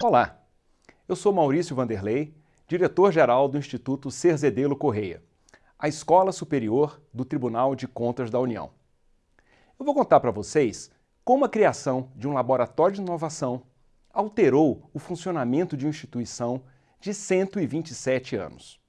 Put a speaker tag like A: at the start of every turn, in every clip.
A: Olá, eu sou Maurício Vanderlei, diretor-geral do Instituto Cerzedelo Correia, a Escola Superior do Tribunal de Contas da União. Eu vou contar para vocês como a criação de um laboratório de inovação alterou o funcionamento de uma instituição de 127 anos.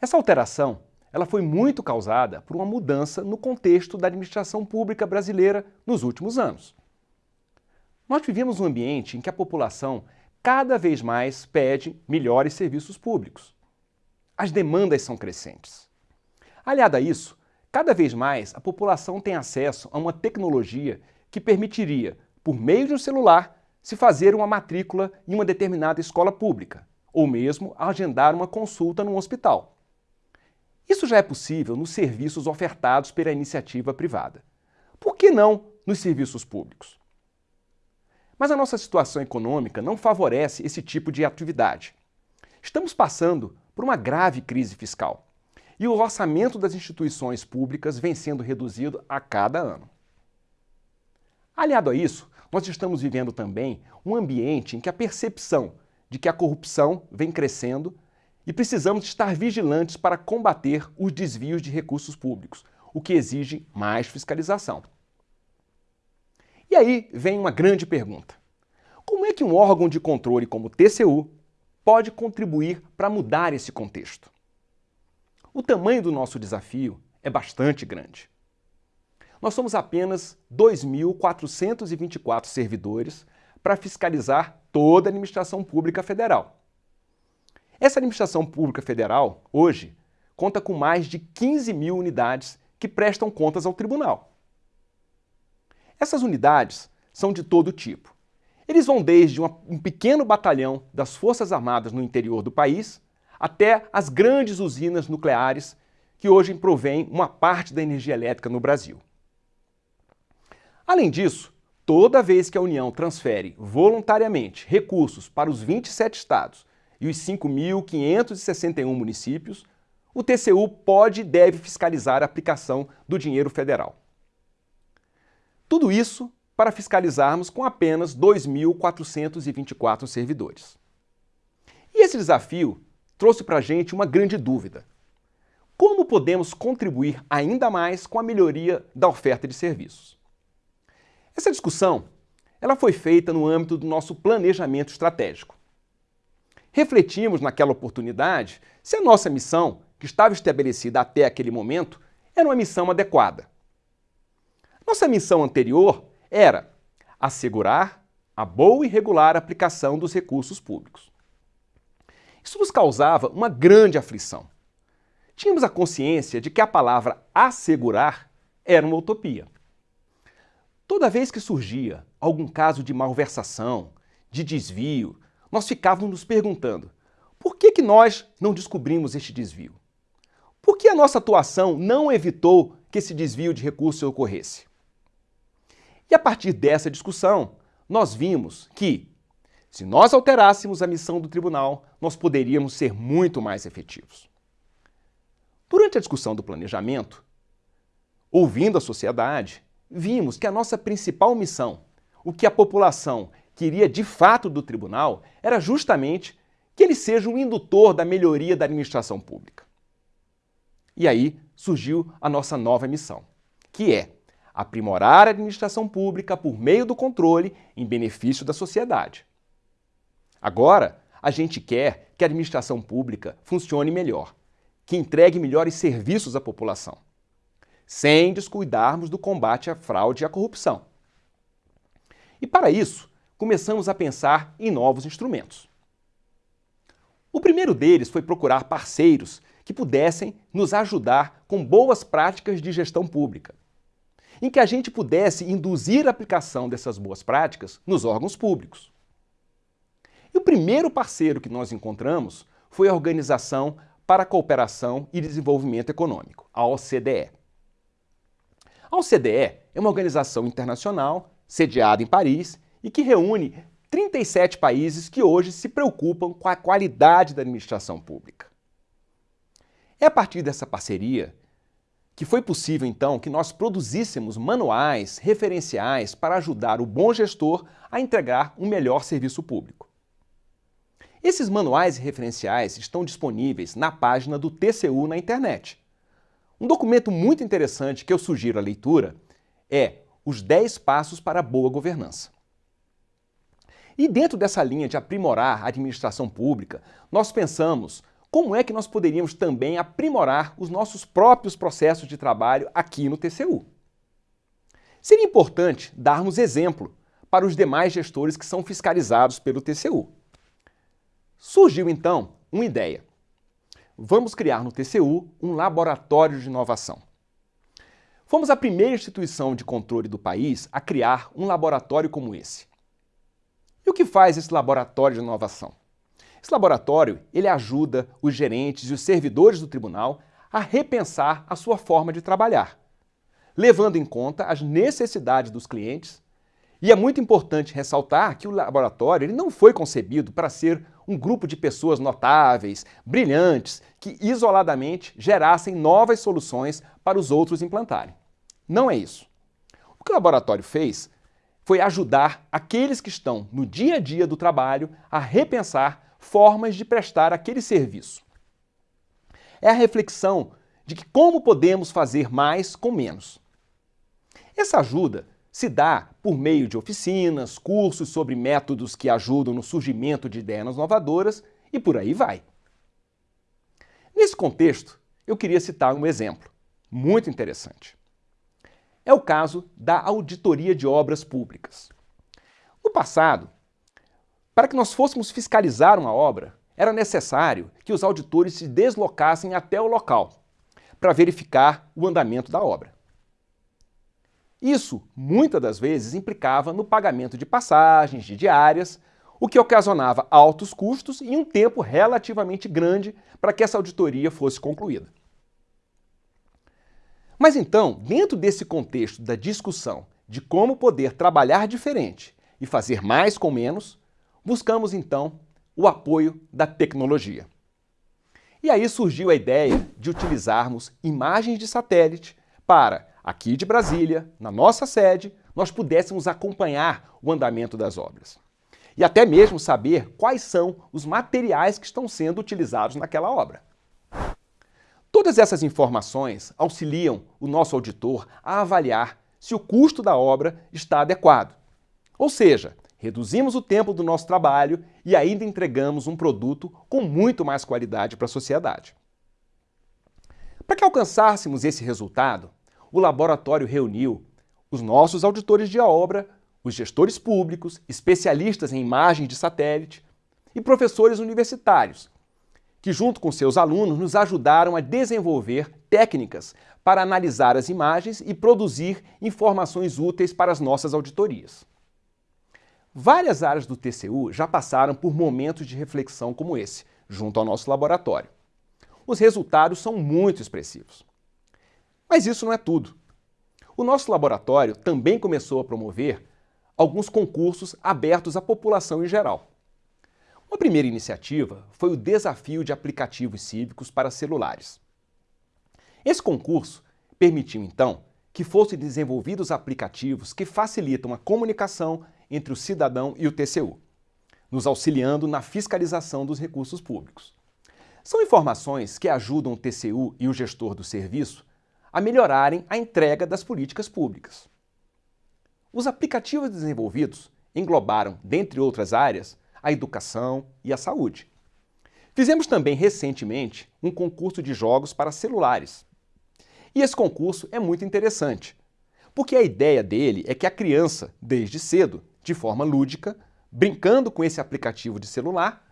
A: Essa alteração ela foi muito causada por uma mudança no contexto da administração pública brasileira nos últimos anos. Nós vivemos um ambiente em que a população cada vez mais pede melhores serviços públicos. As demandas são crescentes. Aliado a isso, cada vez mais a população tem acesso a uma tecnologia que permitiria, por meio de um celular, se fazer uma matrícula em uma determinada escola pública, ou mesmo agendar uma consulta num hospital. Isso já é possível nos serviços ofertados pela iniciativa privada. Por que não nos serviços públicos? Mas a nossa situação econômica não favorece esse tipo de atividade. Estamos passando por uma grave crise fiscal e o orçamento das instituições públicas vem sendo reduzido a cada ano. Aliado a isso, nós estamos vivendo também um ambiente em que a percepção de que a corrupção vem crescendo e precisamos estar vigilantes para combater os desvios de recursos públicos, o que exige mais fiscalização. E aí vem uma grande pergunta. Como é que um órgão de controle como o TCU pode contribuir para mudar esse contexto? O tamanho do nosso desafio é bastante grande. Nós somos apenas 2.424 servidores para fiscalizar toda a administração pública federal. Essa administração pública federal, hoje, conta com mais de 15 mil unidades que prestam contas ao tribunal. Essas unidades são de todo tipo. Eles vão desde um pequeno batalhão das Forças Armadas no interior do país até as grandes usinas nucleares que hoje provêm uma parte da energia elétrica no Brasil. Além disso, toda vez que a União transfere voluntariamente recursos para os 27 estados e os 5.561 municípios, o TCU pode e deve fiscalizar a aplicação do dinheiro federal. Tudo isso para fiscalizarmos com apenas 2.424 servidores. E esse desafio trouxe para a gente uma grande dúvida. Como podemos contribuir ainda mais com a melhoria da oferta de serviços? Essa discussão ela foi feita no âmbito do nosso planejamento estratégico. Refletimos naquela oportunidade se a nossa missão, que estava estabelecida até aquele momento, era uma missão adequada. Nossa missão anterior era assegurar a boa e regular aplicação dos recursos públicos. Isso nos causava uma grande aflição. Tínhamos a consciência de que a palavra assegurar era uma utopia. Toda vez que surgia algum caso de malversação, de desvio, nós ficávamos nos perguntando por que, que nós não descobrimos este desvio? Por que a nossa atuação não evitou que esse desvio de recursos ocorresse? E a partir dessa discussão, nós vimos que, se nós alterássemos a missão do tribunal, nós poderíamos ser muito mais efetivos. Durante a discussão do planejamento, ouvindo a sociedade, vimos que a nossa principal missão, o que a população queria de fato do tribunal, era justamente que ele seja um indutor da melhoria da administração pública. E aí surgiu a nossa nova missão, que é aprimorar a administração pública por meio do controle em benefício da sociedade. Agora, a gente quer que a administração pública funcione melhor, que entregue melhores serviços à população, sem descuidarmos do combate à fraude e à corrupção. E para isso, começamos a pensar em novos instrumentos. O primeiro deles foi procurar parceiros que pudessem nos ajudar com boas práticas de gestão pública, em que a gente pudesse induzir a aplicação dessas boas práticas nos órgãos públicos. E o primeiro parceiro que nós encontramos foi a Organização para a Cooperação e Desenvolvimento Econômico, a OCDE. A OCDE é uma organização internacional sediada em Paris e que reúne 37 países que hoje se preocupam com a qualidade da administração pública. É a partir dessa parceria que foi possível então que nós produzíssemos manuais, referenciais para ajudar o bom gestor a entregar um melhor serviço público. Esses manuais e referenciais estão disponíveis na página do TCU na internet. Um documento muito interessante que eu sugiro a leitura é Os 10 Passos para a Boa Governança. E dentro dessa linha de aprimorar a administração pública, nós pensamos como é que nós poderíamos também aprimorar os nossos próprios processos de trabalho aqui no TCU. Seria importante darmos exemplo para os demais gestores que são fiscalizados pelo TCU. Surgiu então uma ideia. Vamos criar no TCU um laboratório de inovação. Fomos a primeira instituição de controle do país a criar um laboratório como esse. E o que faz esse laboratório de inovação? Esse laboratório ele ajuda os gerentes e os servidores do tribunal a repensar a sua forma de trabalhar, levando em conta as necessidades dos clientes. E é muito importante ressaltar que o laboratório ele não foi concebido para ser um grupo de pessoas notáveis, brilhantes, que isoladamente gerassem novas soluções para os outros implantarem. Não é isso. O que o laboratório fez foi ajudar aqueles que estão no dia a dia do trabalho a repensar formas de prestar aquele serviço. É a reflexão de que como podemos fazer mais com menos. Essa ajuda se dá por meio de oficinas, cursos sobre métodos que ajudam no surgimento de ideias inovadoras e por aí vai. Nesse contexto, eu queria citar um exemplo muito interessante. É o caso da auditoria de obras públicas. No passado, para que nós fôssemos fiscalizar uma obra, era necessário que os auditores se deslocassem até o local para verificar o andamento da obra. Isso, muitas das vezes, implicava no pagamento de passagens, de diárias, o que ocasionava altos custos e um tempo relativamente grande para que essa auditoria fosse concluída. Mas então, dentro desse contexto da discussão de como poder trabalhar diferente e fazer mais com menos, buscamos então o apoio da tecnologia. E aí surgiu a ideia de utilizarmos imagens de satélite para, aqui de Brasília, na nossa sede, nós pudéssemos acompanhar o andamento das obras. E até mesmo saber quais são os materiais que estão sendo utilizados naquela obra. Todas essas informações auxiliam o nosso auditor a avaliar se o custo da obra está adequado. Ou seja, reduzimos o tempo do nosso trabalho e ainda entregamos um produto com muito mais qualidade para a sociedade. Para que alcançássemos esse resultado, o laboratório reuniu os nossos auditores de obra, os gestores públicos, especialistas em imagens de satélite e professores universitários, que junto com seus alunos nos ajudaram a desenvolver técnicas para analisar as imagens e produzir informações úteis para as nossas auditorias. Várias áreas do TCU já passaram por momentos de reflexão como esse, junto ao nosso laboratório. Os resultados são muito expressivos. Mas isso não é tudo. O nosso laboratório também começou a promover alguns concursos abertos à população em geral. Uma primeira iniciativa foi o Desafio de Aplicativos Cívicos para Celulares. Esse concurso permitiu, então, que fossem desenvolvidos aplicativos que facilitam a comunicação entre o cidadão e o TCU, nos auxiliando na fiscalização dos recursos públicos. São informações que ajudam o TCU e o gestor do serviço a melhorarem a entrega das políticas públicas. Os aplicativos desenvolvidos englobaram, dentre outras áreas, a educação e a saúde. Fizemos também recentemente um concurso de jogos para celulares. E esse concurso é muito interessante, porque a ideia dele é que a criança, desde cedo, de forma lúdica, brincando com esse aplicativo de celular,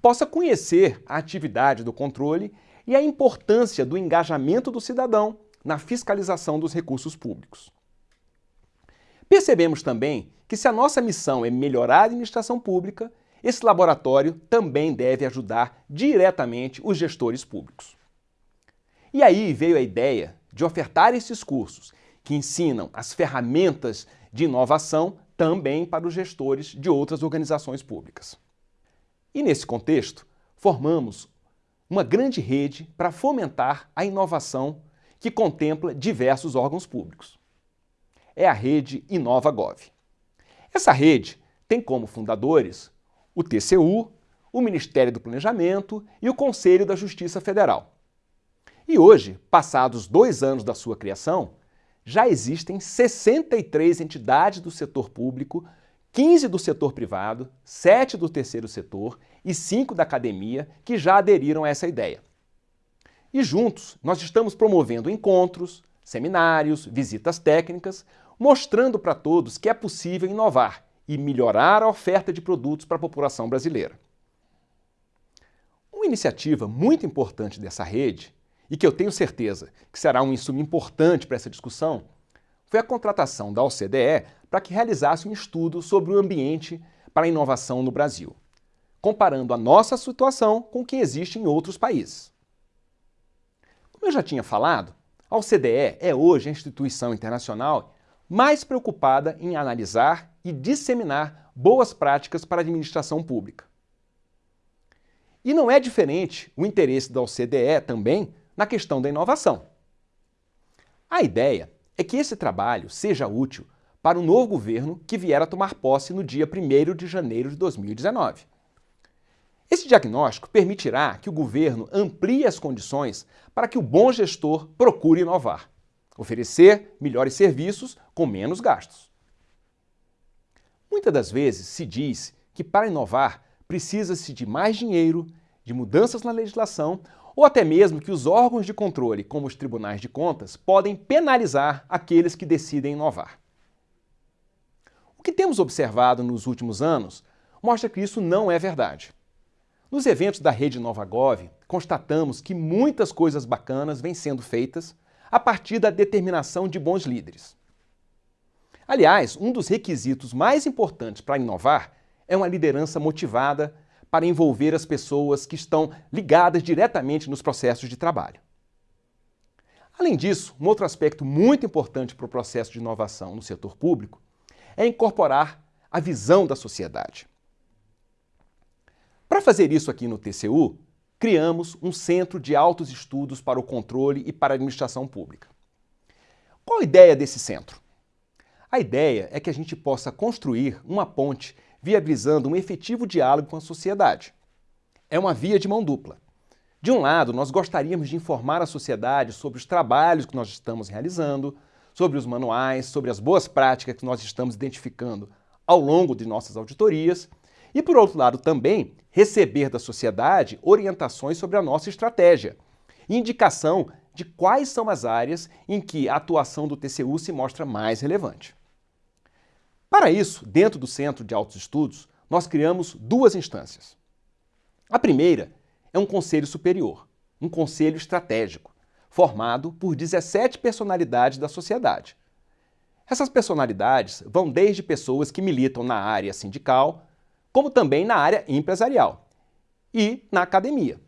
A: possa conhecer a atividade do controle e a importância do engajamento do cidadão na fiscalização dos recursos públicos. Percebemos também que se a nossa missão é melhorar a administração pública, esse laboratório também deve ajudar diretamente os gestores públicos. E aí veio a ideia de ofertar esses cursos que ensinam as ferramentas de inovação também para os gestores de outras organizações públicas. E nesse contexto, formamos uma grande rede para fomentar a inovação que contempla diversos órgãos públicos. É a rede InovaGov. Essa rede tem como fundadores o TCU, o Ministério do Planejamento e o Conselho da Justiça Federal. E hoje, passados dois anos da sua criação, já existem 63 entidades do setor público, 15 do setor privado, 7 do terceiro setor e 5 da academia que já aderiram a essa ideia. E juntos, nós estamos promovendo encontros, seminários, visitas técnicas, mostrando para todos que é possível inovar e melhorar a oferta de produtos para a população brasileira. Uma iniciativa muito importante dessa rede e que eu tenho certeza que será um insumo importante para essa discussão, foi a contratação da OCDE para que realizasse um estudo sobre o ambiente para a inovação no Brasil, comparando a nossa situação com o que existe em outros países. Como eu já tinha falado, a OCDE é hoje a instituição internacional mais preocupada em analisar e disseminar boas práticas para a administração pública. E não é diferente o interesse da OCDE também na questão da inovação. A ideia é que esse trabalho seja útil para o novo governo que vier a tomar posse no dia 1 de janeiro de 2019. Esse diagnóstico permitirá que o governo amplie as condições para que o bom gestor procure inovar, oferecer melhores serviços com menos gastos. Muitas das vezes se diz que para inovar precisa-se de mais dinheiro, de mudanças na legislação ou até mesmo que os órgãos de controle, como os tribunais de contas, podem penalizar aqueles que decidem inovar. O que temos observado nos últimos anos mostra que isso não é verdade. Nos eventos da rede NovaGov, constatamos que muitas coisas bacanas vêm sendo feitas a partir da determinação de bons líderes. Aliás, um dos requisitos mais importantes para inovar é uma liderança motivada para envolver as pessoas que estão ligadas diretamente nos processos de trabalho. Além disso, um outro aspecto muito importante para o processo de inovação no setor público é incorporar a visão da sociedade. Para fazer isso aqui no TCU, criamos um Centro de Altos Estudos para o Controle e para a Administração Pública. Qual a ideia desse centro? A ideia é que a gente possa construir uma ponte viabilizando um efetivo diálogo com a sociedade. É uma via de mão dupla. De um lado, nós gostaríamos de informar a sociedade sobre os trabalhos que nós estamos realizando, sobre os manuais, sobre as boas práticas que nós estamos identificando ao longo de nossas auditorias, e por outro lado também receber da sociedade orientações sobre a nossa estratégia, indicação de quais são as áreas em que a atuação do TCU se mostra mais relevante. Para isso, dentro do Centro de Altos Estudos, nós criamos duas instâncias. A primeira é um conselho superior, um conselho estratégico, formado por 17 personalidades da sociedade. Essas personalidades vão desde pessoas que militam na área sindical, como também na área empresarial e na academia.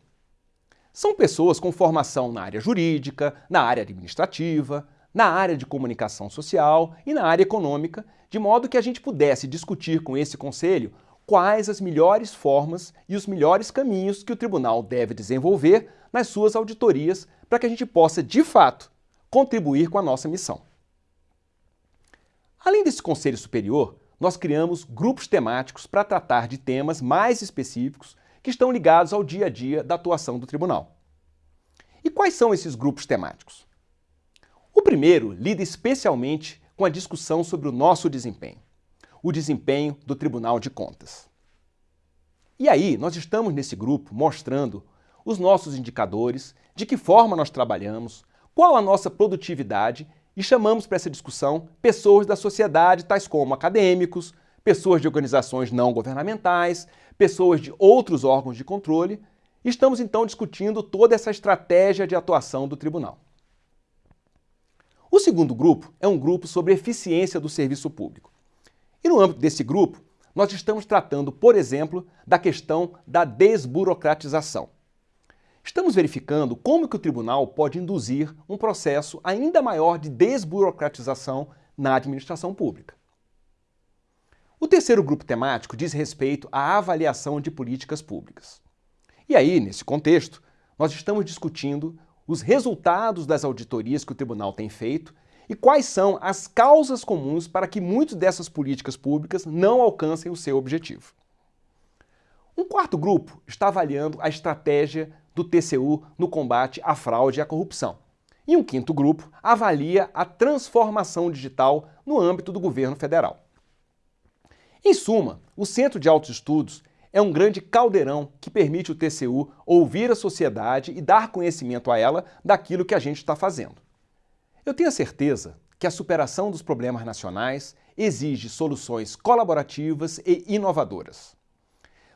A: São pessoas com formação na área jurídica, na área administrativa, na área de comunicação social e na área econômica, de modo que a gente pudesse discutir com esse conselho quais as melhores formas e os melhores caminhos que o tribunal deve desenvolver nas suas auditorias para que a gente possa, de fato, contribuir com a nossa missão. Além desse conselho superior, nós criamos grupos temáticos para tratar de temas mais específicos que estão ligados ao dia a dia da atuação do tribunal. E quais são esses grupos temáticos? O primeiro lida especialmente com a discussão sobre o nosso desempenho, o desempenho do Tribunal de Contas. E aí, nós estamos nesse grupo mostrando os nossos indicadores, de que forma nós trabalhamos, qual a nossa produtividade e chamamos para essa discussão pessoas da sociedade, tais como acadêmicos, pessoas de organizações não governamentais, pessoas de outros órgãos de controle. Estamos então discutindo toda essa estratégia de atuação do tribunal. O segundo grupo é um grupo sobre eficiência do serviço público. E no âmbito desse grupo, nós estamos tratando, por exemplo, da questão da desburocratização. Estamos verificando como que o tribunal pode induzir um processo ainda maior de desburocratização na administração pública. O terceiro grupo temático diz respeito à avaliação de políticas públicas. E aí, nesse contexto, nós estamos discutindo os resultados das auditorias que o tribunal tem feito e quais são as causas comuns para que muitas dessas políticas públicas não alcancem o seu objetivo. Um quarto grupo está avaliando a estratégia do TCU no combate à fraude e à corrupção. E um quinto grupo avalia a transformação digital no âmbito do governo federal. Em suma, o Centro de Altos Estudos é um grande caldeirão que permite o TCU ouvir a sociedade e dar conhecimento a ela daquilo que a gente está fazendo. Eu tenho a certeza que a superação dos problemas nacionais exige soluções colaborativas e inovadoras.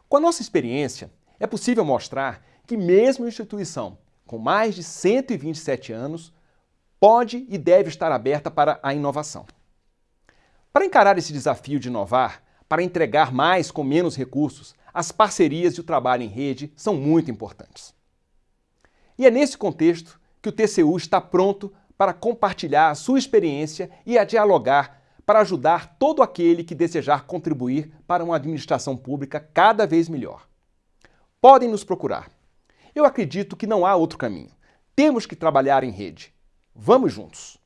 A: Com a nossa experiência, é possível mostrar que mesmo instituição com mais de 127 anos pode e deve estar aberta para a inovação. Para encarar esse desafio de inovar, para entregar mais com menos recursos, as parcerias e o trabalho em rede são muito importantes. E é nesse contexto que o TCU está pronto para compartilhar a sua experiência e a dialogar para ajudar todo aquele que desejar contribuir para uma administração pública cada vez melhor. Podem nos procurar. Eu acredito que não há outro caminho. Temos que trabalhar em rede. Vamos juntos!